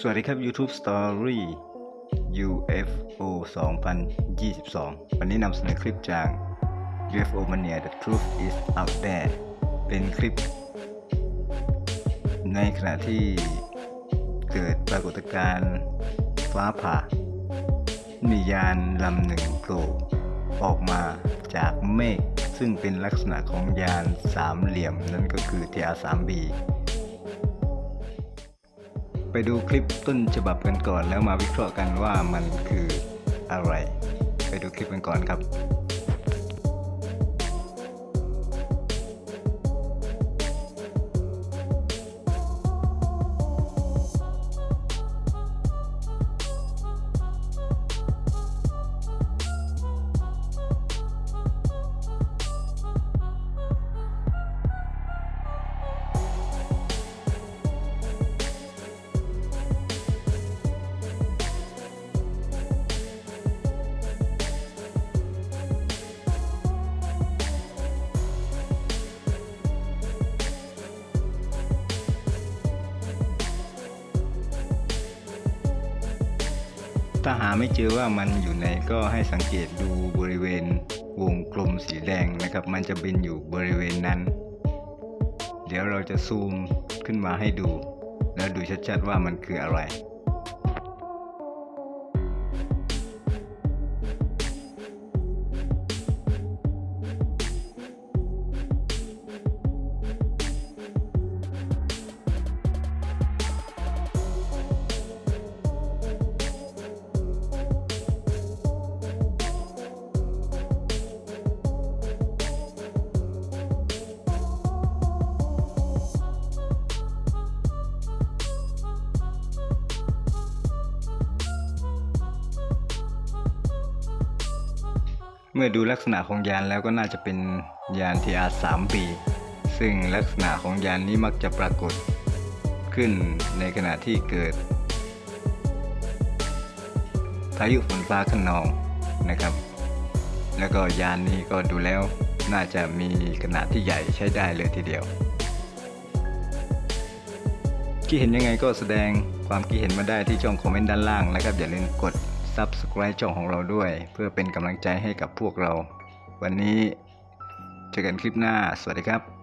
สวัสดีครับ YouTube Story UFO 2022 วันนี้นำเสนอคลิปจาก UFO Mania The Truth is Out There เป็นคลิป ในขณะที่เกิดปรากฏการณ์ฟ้าผ่า มียานลำหนึ่งโผล่ออกมาจากเมฆซึ่งเป็นลักษณะของยานสามเหลี่ยมนั่นก็คือ TR-3B ไปดูคลิปต้นฉบับกันก่อน แล้วมาวิเคราะห์กันว่ามันคืออะไร ไปดูคลิปกันก่อนครับ ถ้าหาไม่เจอว่ามันอยู่ไหนก็ให้สังเกตดูบริเวณวงกลมสีแดงนะครับ มันจะเป็นอยู่บริเวณนั้น เดี๋ยวเราจะซูมขึ้นมาให้ดู แล้วดูชัดๆว่ามันคืออะไร เมื่อดูลักษณะของยานแล้วก็น่าจะเป็นยาน TR-3B ซึ่งลักษณะของยานนี้มักจะปรากฏขึ้นในขณะที่เกิดพายุฝนฟ้าขนองนะครับ แล้วก็ยานนี้ก็ดูแล้วน่าจะมีขนาดที่ใหญ่ใช้ได้เลยทีเดียวคิดเห็นยังไงก็แสดงความคิดเห็นมาได้ที่ช่องคอมเมนต์ด้านล่างนะครับ อย่าลืมกด Subscribe ช่องของเราด้วย เพื่อเป็นกำลังใจให้กับพวกเรา วันนี้เจอกันคลิปหน้า สวัสดีครับ